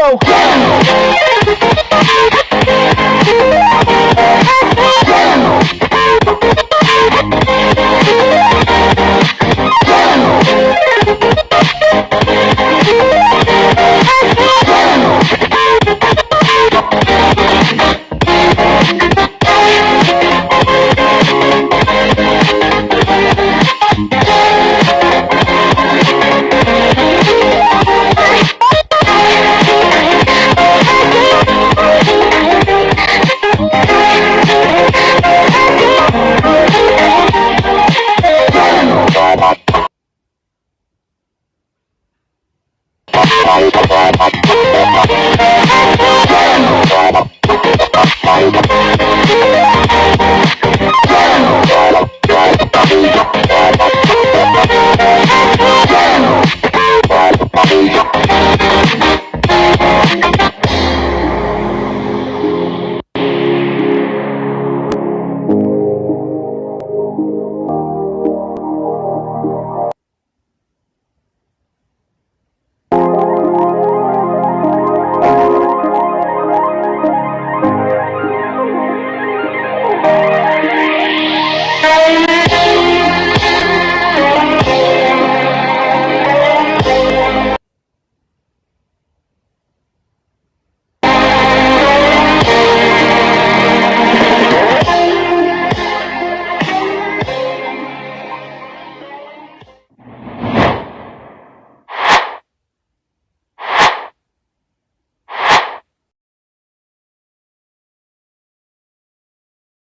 yo.